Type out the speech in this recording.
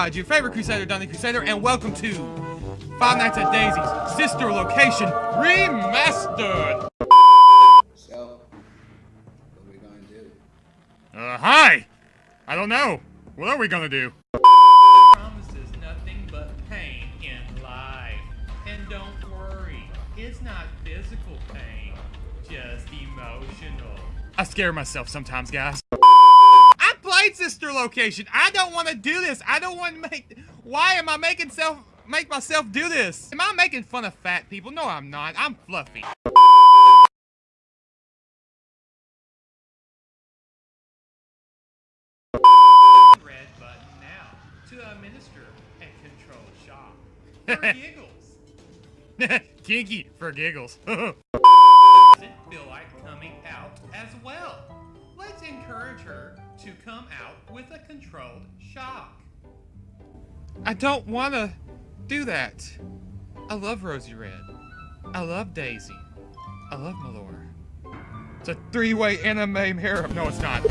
Rod, your favorite Crusader, Donny Crusader, and welcome to Five Nights at Daisy's Sister Location Remastered! So, what are we gonna do? Uh, hi! I don't know. What are we gonna do? promises nothing but pain in life. And don't worry, it's not physical pain, just emotional. I scare myself sometimes, guys. Sister Location. I don't want to do this. I don't want to make. Why am I making self make myself do this? Am I making fun of fat people? No, I'm not. I'm fluffy. Red button now to administer and control shock. For giggles. Kinky for giggles. Doesn't feel like coming out as well. Let's encourage her to come out with a controlled shock. I don't want to do that. I love Rosie Red. I love Daisy. I love Malora. It's a three-way anime harem. No, it's not.